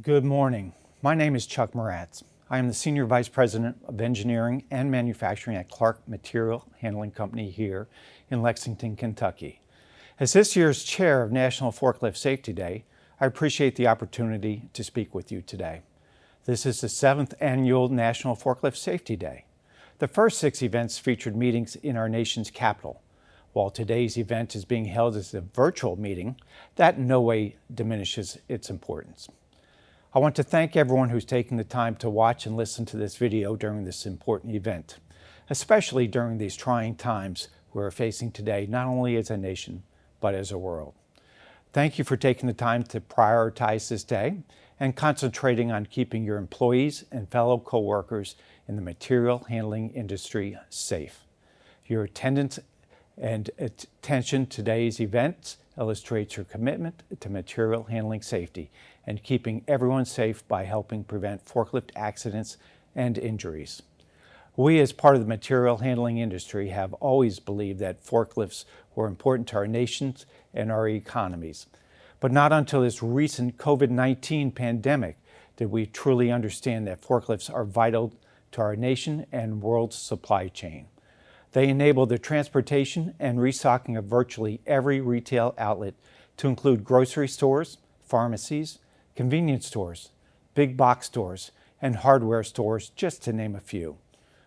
Good morning. My name is Chuck Moratz. I am the Senior Vice President of Engineering and Manufacturing at Clark Material Handling Company here in Lexington, Kentucky. As this year's chair of National Forklift Safety Day, I appreciate the opportunity to speak with you today. This is the seventh annual National Forklift Safety Day. The first six events featured meetings in our nation's capital. While today's event is being held as a virtual meeting, that in no way diminishes its importance. I want to thank everyone who's taken the time to watch and listen to this video during this important event, especially during these trying times we're facing today, not only as a nation, but as a world. Thank you for taking the time to prioritize this day and concentrating on keeping your employees and fellow coworkers in the material handling industry safe. Your attendance and attention to today's events illustrates your commitment to material handling safety and keeping everyone safe by helping prevent forklift accidents and injuries. We, as part of the material handling industry, have always believed that forklifts were important to our nations and our economies. But not until this recent COVID-19 pandemic did we truly understand that forklifts are vital to our nation and world's supply chain. They enable the transportation and restocking of virtually every retail outlet to include grocery stores, pharmacies, convenience stores, big box stores, and hardware stores, just to name a few.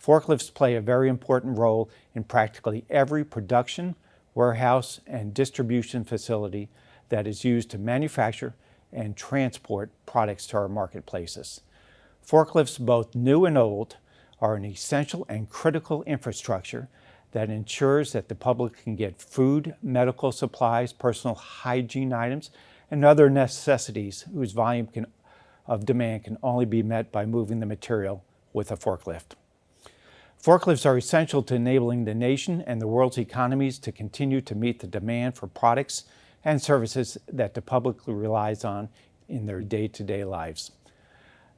Forklifts play a very important role in practically every production, warehouse, and distribution facility that is used to manufacture and transport products to our marketplaces. Forklifts, both new and old, are an essential and critical infrastructure that ensures that the public can get food, medical supplies, personal hygiene items, and other necessities whose volume can, of demand can only be met by moving the material with a forklift. Forklifts are essential to enabling the nation and the world's economies to continue to meet the demand for products and services that the public relies on in their day-to-day -day lives.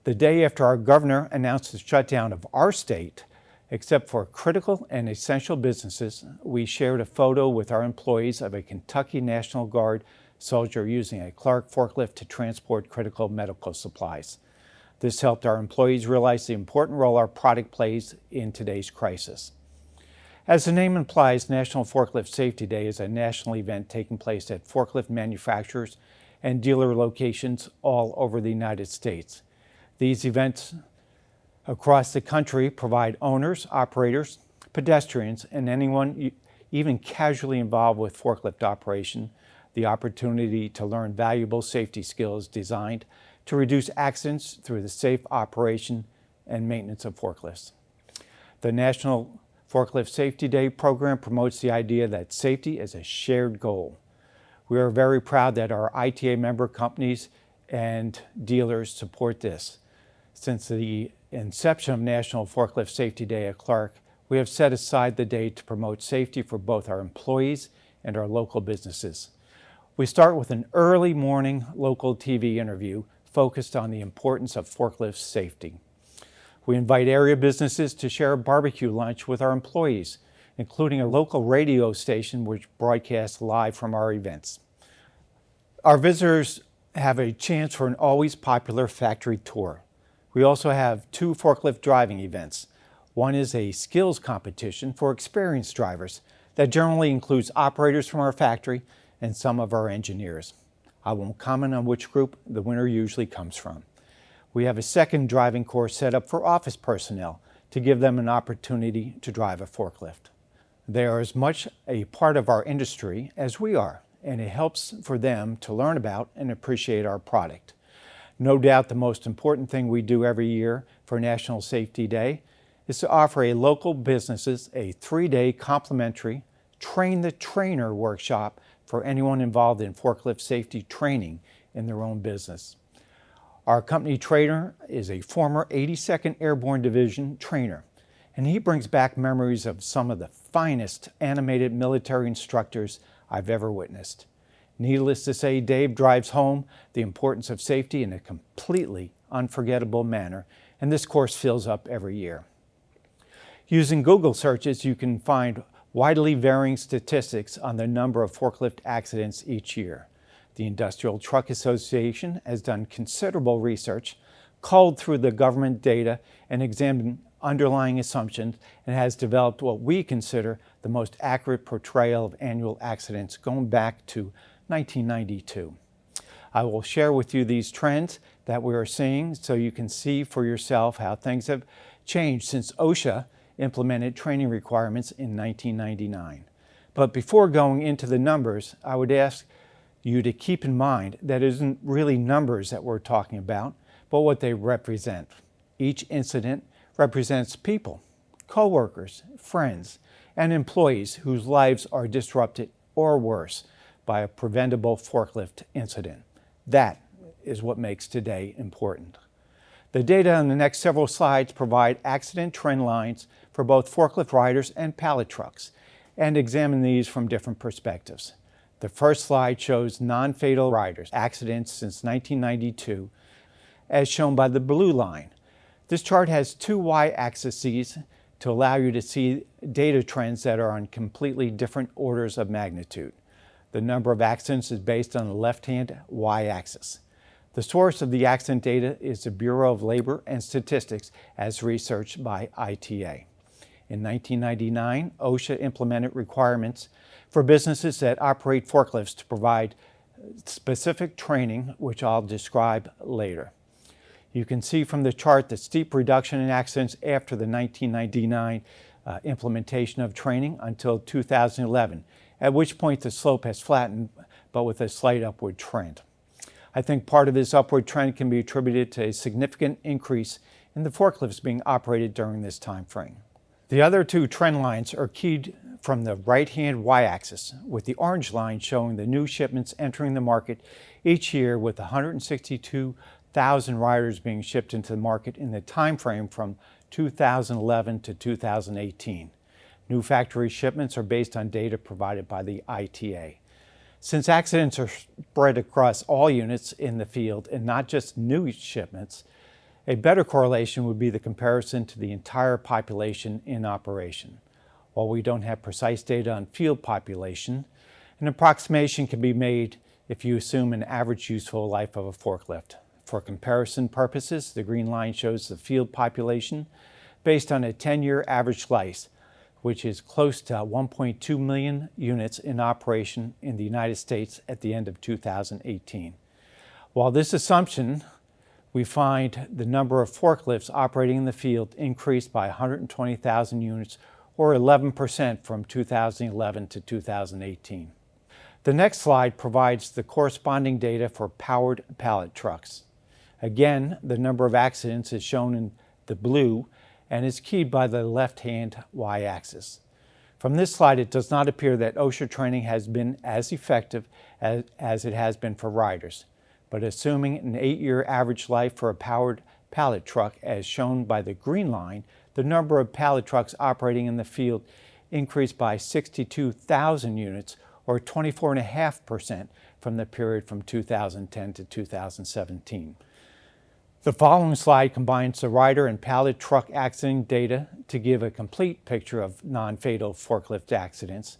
The day after our governor announced the shutdown of our state, except for critical and essential businesses, we shared a photo with our employees of a Kentucky National Guard soldier using a Clark forklift to transport critical medical supplies. This helped our employees realize the important role our product plays in today's crisis. As the name implies, National Forklift Safety Day is a national event taking place at forklift manufacturers and dealer locations all over the United States. These events across the country provide owners, operators, pedestrians, and anyone even casually involved with forklift operation the opportunity to learn valuable safety skills designed to reduce accidents through the safe operation and maintenance of forklifts. The National Forklift Safety Day program promotes the idea that safety is a shared goal. We are very proud that our ITA member companies and dealers support this. Since the inception of National Forklift Safety Day at Clark, we have set aside the day to promote safety for both our employees and our local businesses. We start with an early morning local TV interview focused on the importance of forklift safety. We invite area businesses to share a barbecue lunch with our employees, including a local radio station which broadcasts live from our events. Our visitors have a chance for an always popular factory tour. We also have two forklift driving events. One is a skills competition for experienced drivers that generally includes operators from our factory and some of our engineers. I won't comment on which group the winner usually comes from. We have a second driving course set up for office personnel to give them an opportunity to drive a forklift. They are as much a part of our industry as we are, and it helps for them to learn about and appreciate our product. No doubt the most important thing we do every year for National Safety Day is to offer a local businesses a three-day complimentary Train the Trainer workshop for anyone involved in forklift safety training in their own business. Our company trainer is a former 82nd Airborne Division trainer, and he brings back memories of some of the finest animated military instructors I've ever witnessed. Needless to say, Dave drives home the importance of safety in a completely unforgettable manner, and this course fills up every year. Using Google searches, you can find widely varying statistics on the number of forklift accidents each year. The Industrial Truck Association has done considerable research, culled through the government data, and examined underlying assumptions and has developed what we consider the most accurate portrayal of annual accidents going back to 1992. I will share with you these trends that we are seeing so you can see for yourself how things have changed since OSHA implemented training requirements in 1999. But before going into the numbers, I would ask you to keep in mind that it isn't really numbers that we're talking about, but what they represent. Each incident represents people, coworkers, friends, and employees whose lives are disrupted or worse by a preventable forklift incident. That is what makes today important. The data on the next several slides provide accident trend lines for both forklift riders and pallet trucks and examine these from different perspectives. The first slide shows non-fatal riders accidents since 1992 as shown by the blue line. This chart has two y-axes to allow you to see data trends that are on completely different orders of magnitude. The number of accidents is based on the left-hand y-axis. The source of the accident data is the Bureau of Labor and Statistics as researched by ITA. In 1999, OSHA implemented requirements for businesses that operate forklifts to provide specific training, which I'll describe later. You can see from the chart the steep reduction in accidents after the 1999 uh, implementation of training until 2011, at which point the slope has flattened, but with a slight upward trend. I think part of this upward trend can be attributed to a significant increase in the forklifts being operated during this time frame. The other two trend lines are keyed from the right-hand y-axis, with the orange line showing the new shipments entering the market each year with 162,000 riders being shipped into the market in the time frame from 2011 to 2018. New factory shipments are based on data provided by the ITA. Since accidents are spread across all units in the field and not just new shipments, a better correlation would be the comparison to the entire population in operation. While we don't have precise data on field population, an approximation can be made if you assume an average useful life of a forklift. For comparison purposes, the green line shows the field population based on a 10-year average life, which is close to 1.2 million units in operation in the United States at the end of 2018. While this assumption, we find the number of forklifts operating in the field increased by 120,000 units or 11% from 2011 to 2018. The next slide provides the corresponding data for powered pallet trucks. Again, the number of accidents is shown in the blue and is keyed by the left-hand y-axis. From this slide, it does not appear that OSHA training has been as effective as, as it has been for riders. But assuming an eight-year average life for a powered pallet truck, as shown by the green line, the number of pallet trucks operating in the field increased by 62,000 units, or 24.5% from the period from 2010 to 2017. The following slide combines the rider and pallet truck accident data to give a complete picture of non-fatal forklift accidents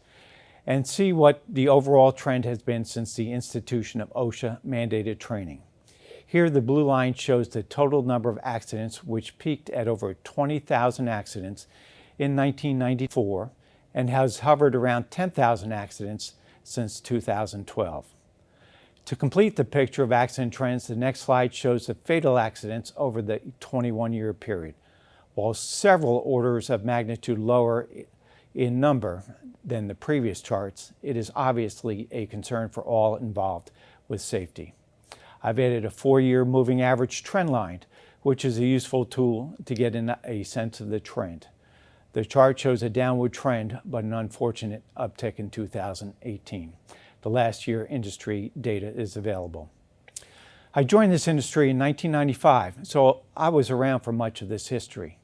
and see what the overall trend has been since the institution of OSHA mandated training. Here the blue line shows the total number of accidents which peaked at over 20,000 accidents in 1994 and has hovered around 10,000 accidents since 2012. To complete the picture of accident trends, the next slide shows the fatal accidents over the 21-year period. While several orders of magnitude lower in number than the previous charts, it is obviously a concern for all involved with safety. I've added a four-year moving average trend line, which is a useful tool to get a sense of the trend. The chart shows a downward trend, but an unfortunate uptick in 2018 the last year industry data is available. I joined this industry in 1995, so I was around for much of this history.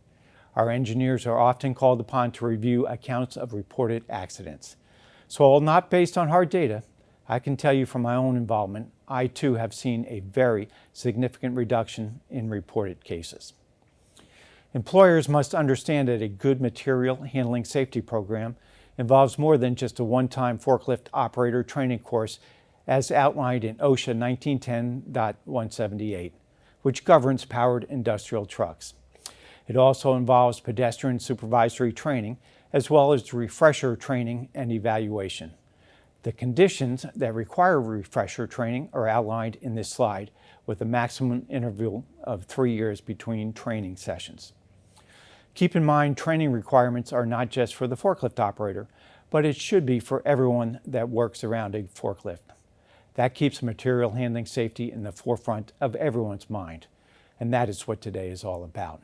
Our engineers are often called upon to review accounts of reported accidents. So while not based on hard data, I can tell you from my own involvement, I too have seen a very significant reduction in reported cases. Employers must understand that a good material handling safety program involves more than just a one-time forklift operator training course as outlined in OSHA 1910.178, which governs powered industrial trucks. It also involves pedestrian supervisory training, as well as refresher training and evaluation. The conditions that require refresher training are outlined in this slide with a maximum interval of three years between training sessions. Keep in mind training requirements are not just for the forklift operator, but it should be for everyone that works around a forklift. That keeps material handling safety in the forefront of everyone's mind, and that is what today is all about.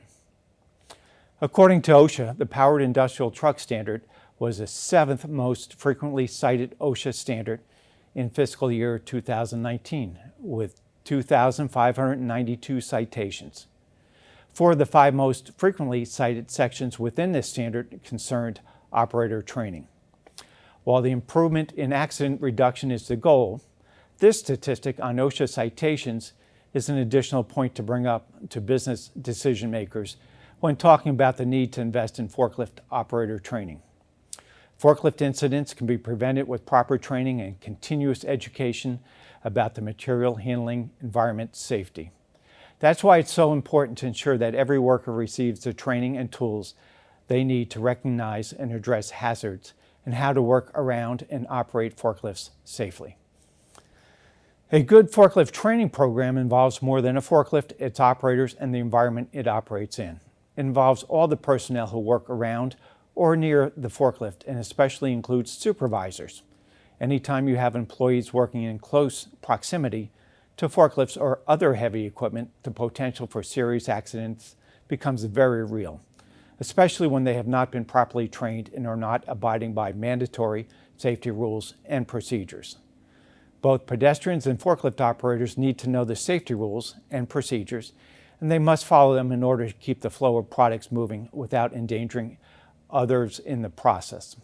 According to OSHA, the Powered Industrial Truck Standard was the seventh most frequently cited OSHA standard in fiscal year 2019, with 2,592 citations. Four of the five most frequently cited sections within this standard concerned operator training. While the improvement in accident reduction is the goal, this statistic on OSHA citations is an additional point to bring up to business decision makers when talking about the need to invest in forklift operator training. Forklift incidents can be prevented with proper training and continuous education about the material handling environment safety. That's why it's so important to ensure that every worker receives the training and tools they need to recognize and address hazards and how to work around and operate forklifts safely. A good forklift training program involves more than a forklift, its operators, and the environment it operates in. It involves all the personnel who work around or near the forklift and especially includes supervisors. Anytime you have employees working in close proximity to forklifts or other heavy equipment, the potential for serious accidents becomes very real, especially when they have not been properly trained and are not abiding by mandatory safety rules and procedures. Both pedestrians and forklift operators need to know the safety rules and procedures, and they must follow them in order to keep the flow of products moving without endangering others in the process.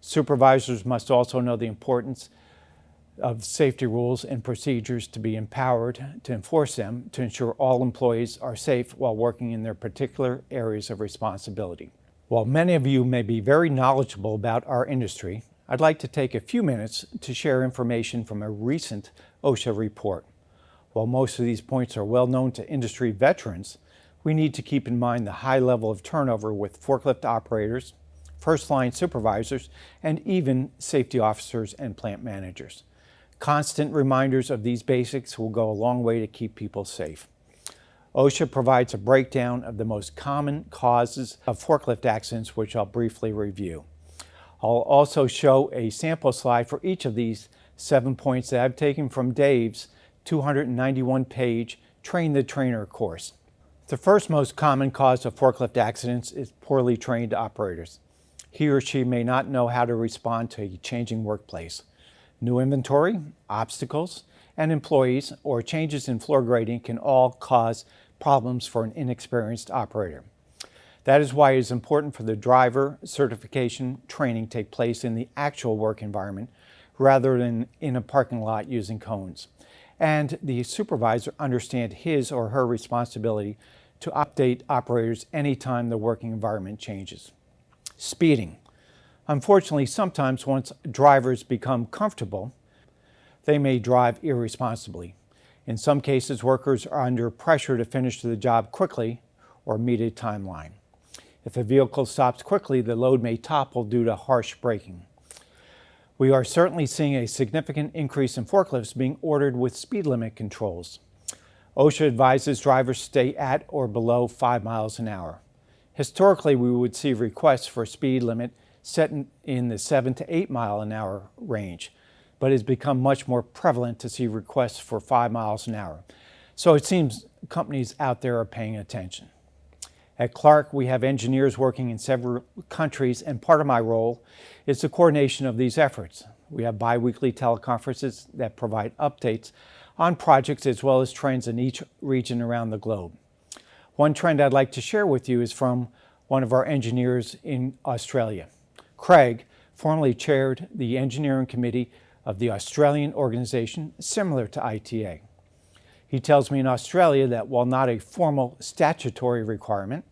Supervisors must also know the importance of safety rules and procedures to be empowered to enforce them to ensure all employees are safe while working in their particular areas of responsibility. While many of you may be very knowledgeable about our industry, I'd like to take a few minutes to share information from a recent OSHA report. While most of these points are well known to industry veterans, we need to keep in mind the high level of turnover with forklift operators, first line supervisors, and even safety officers and plant managers. Constant reminders of these basics will go a long way to keep people safe. OSHA provides a breakdown of the most common causes of forklift accidents, which I'll briefly review. I'll also show a sample slide for each of these seven points that I've taken from Dave's 291 page Train the Trainer course. The first most common cause of forklift accidents is poorly trained operators. He or she may not know how to respond to a changing workplace. New inventory, obstacles, and employees or changes in floor grading can all cause problems for an inexperienced operator. That is why it is important for the driver certification training take place in the actual work environment rather than in a parking lot using cones. And the supervisor understand his or her responsibility to update operators anytime the working environment changes. Speeding. Unfortunately, sometimes once drivers become comfortable, they may drive irresponsibly. In some cases, workers are under pressure to finish the job quickly or meet a timeline. If a vehicle stops quickly, the load may topple due to harsh braking. We are certainly seeing a significant increase in forklifts being ordered with speed limit controls. OSHA advises drivers stay at or below 5 miles an hour. Historically, we would see requests for speed limit set in the 7 to 8 mile an hour range, but it's become much more prevalent to see requests for 5 miles an hour. So it seems companies out there are paying attention. At Clark, we have engineers working in several countries, and part of my role is the coordination of these efforts. We have biweekly teleconferences that provide updates on projects as well as trends in each region around the globe. One trend I'd like to share with you is from one of our engineers in Australia. Craig formerly chaired the engineering committee of the Australian organization similar to ITA. He tells me in Australia that while not a formal statutory requirement,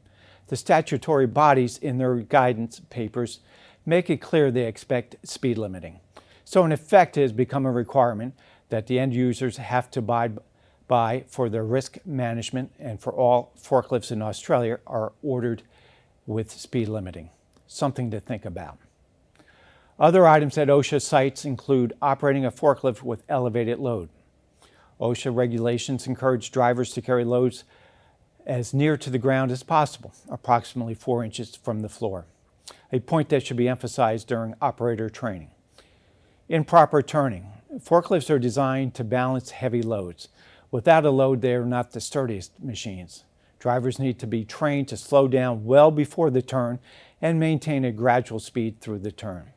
the statutory bodies in their guidance papers make it clear they expect speed limiting. So in effect, it has become a requirement that the end users have to abide by for their risk management and for all forklifts in Australia are ordered with speed limiting. Something to think about. Other items at OSHA cites include operating a forklift with elevated load. OSHA regulations encourage drivers to carry loads as near to the ground as possible, approximately four inches from the floor, a point that should be emphasized during operator training. Improper turning. Forklifts are designed to balance heavy loads. Without a load, they are not the sturdiest machines. Drivers need to be trained to slow down well before the turn and maintain a gradual speed through the turn.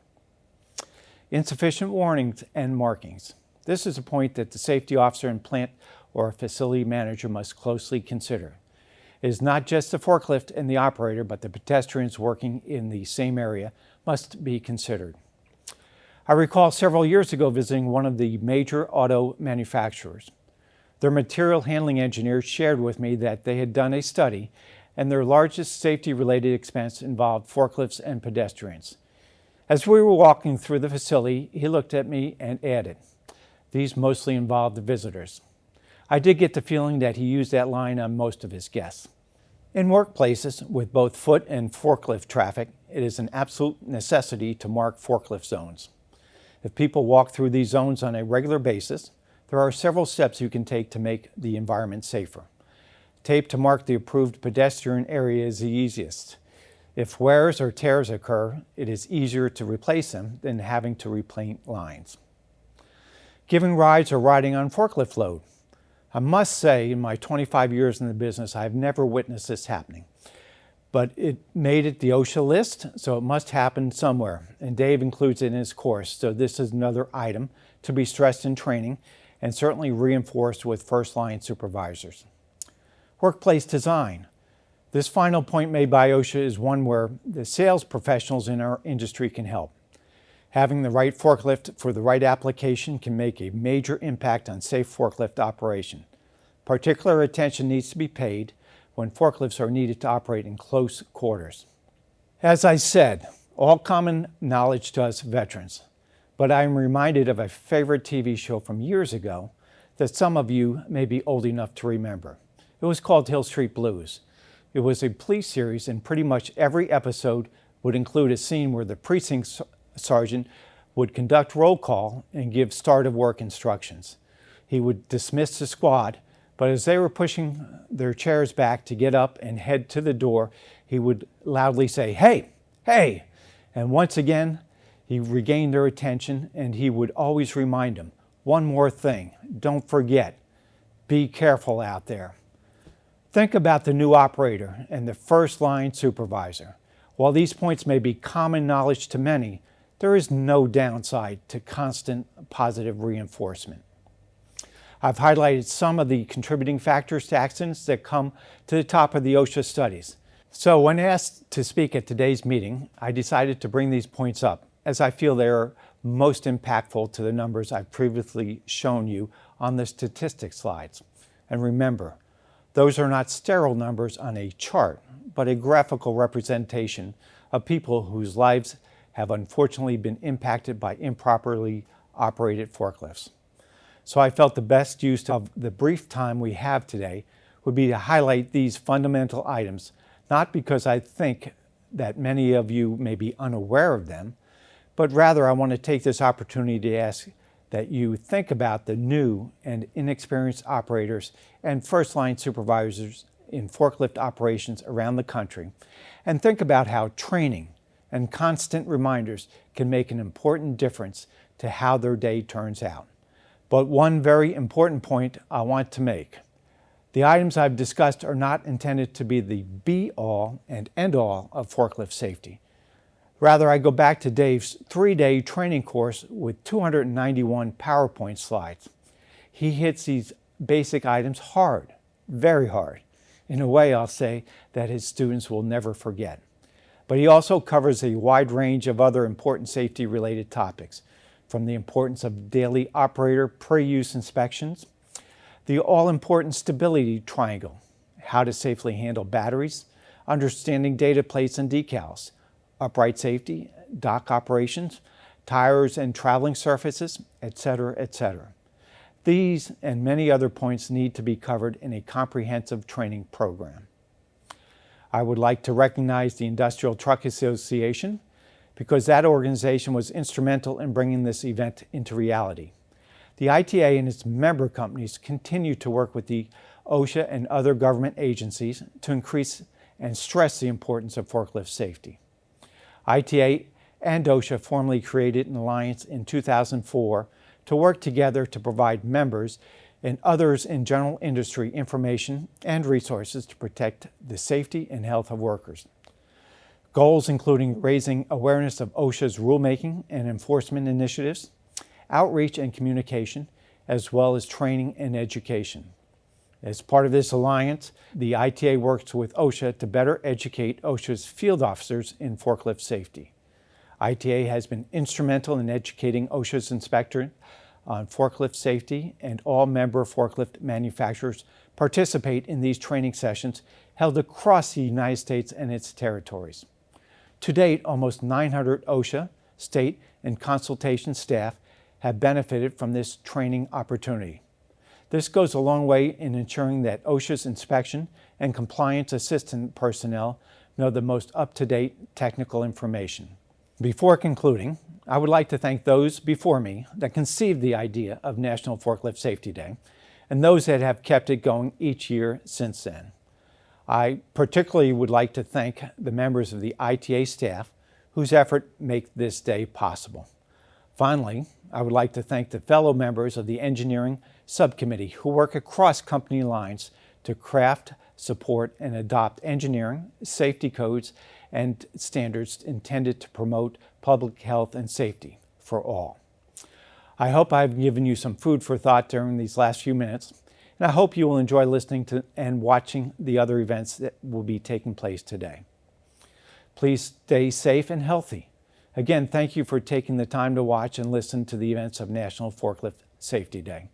Insufficient warnings and markings. This is a point that the safety officer and plant or facility manager must closely consider. It is not just the forklift and the operator, but the pedestrians working in the same area must be considered. I recall several years ago visiting one of the major auto manufacturers. Their material handling engineers shared with me that they had done a study and their largest safety-related expense involved forklifts and pedestrians. As we were walking through the facility, he looked at me and added, these mostly involved the visitors. I did get the feeling that he used that line on most of his guests. In workplaces with both foot and forklift traffic, it is an absolute necessity to mark forklift zones. If people walk through these zones on a regular basis, there are several steps you can take to make the environment safer. Tape to mark the approved pedestrian area is the easiest. If wears or tears occur, it is easier to replace them than having to repaint lines. Giving rides or riding on forklift load. I must say, in my 25 years in the business, I've never witnessed this happening. But it made it the OSHA list, so it must happen somewhere. And Dave includes it in his course, so this is another item to be stressed in training and certainly reinforced with first-line supervisors. Workplace design. This final point made by OSHA is one where the sales professionals in our industry can help. Having the right forklift for the right application can make a major impact on safe forklift operation. Particular attention needs to be paid when forklifts are needed to operate in close quarters. As I said, all common knowledge to us veterans, but I am reminded of a favorite TV show from years ago that some of you may be old enough to remember. It was called Hill Street Blues. It was a police series and pretty much every episode would include a scene where the precinct sergeant would conduct roll call and give start of work instructions. He would dismiss the squad, but as they were pushing their chairs back to get up and head to the door, he would loudly say, hey, hey. And once again, he regained their attention and he would always remind them, one more thing, don't forget, be careful out there. Think about the new operator and the first line supervisor. While these points may be common knowledge to many, there is no downside to constant positive reinforcement. I've highlighted some of the contributing factors to accidents that come to the top of the OSHA studies. So when asked to speak at today's meeting, I decided to bring these points up as I feel they are most impactful to the numbers I've previously shown you on the statistics slides. And remember, those are not sterile numbers on a chart, but a graphical representation of people whose lives have unfortunately been impacted by improperly operated forklifts. So I felt the best use of the brief time we have today would be to highlight these fundamental items, not because I think that many of you may be unaware of them, but rather I want to take this opportunity to ask that you think about the new and inexperienced operators and first-line supervisors in forklift operations around the country, and think about how training and constant reminders can make an important difference to how their day turns out. But one very important point I want to make. The items I've discussed are not intended to be the be-all and end-all of forklift safety. Rather, I go back to Dave's three-day training course with 291 PowerPoint slides. He hits these basic items hard, very hard, in a way I'll say that his students will never forget but he also covers a wide range of other important safety-related topics, from the importance of daily operator pre-use inspections, the all-important stability triangle, how to safely handle batteries, understanding data plates and decals, upright safety, dock operations, tires and traveling surfaces, etc., etc. These and many other points need to be covered in a comprehensive training program. I would like to recognize the Industrial Truck Association because that organization was instrumental in bringing this event into reality. The ITA and its member companies continue to work with the OSHA and other government agencies to increase and stress the importance of forklift safety. ITA and OSHA formally created an alliance in 2004 to work together to provide members and others in general industry information and resources to protect the safety and health of workers. Goals including raising awareness of OSHA's rulemaking and enforcement initiatives, outreach and communication, as well as training and education. As part of this alliance, the ITA works with OSHA to better educate OSHA's field officers in forklift safety. ITA has been instrumental in educating OSHA's inspector on forklift safety and all member forklift manufacturers participate in these training sessions held across the United States and its territories. To date, almost 900 OSHA, state, and consultation staff have benefited from this training opportunity. This goes a long way in ensuring that OSHA's inspection and compliance assistant personnel know the most up-to-date technical information. Before concluding, I would like to thank those before me that conceived the idea of National Forklift Safety Day and those that have kept it going each year since then. I particularly would like to thank the members of the ITA staff whose effort make this day possible. Finally, I would like to thank the fellow members of the Engineering Subcommittee who work across company lines to craft, support, and adopt engineering, safety codes, and standards intended to promote public health and safety for all. I hope I've given you some food for thought during these last few minutes, and I hope you will enjoy listening to and watching the other events that will be taking place today. Please stay safe and healthy. Again, thank you for taking the time to watch and listen to the events of National Forklift Safety Day.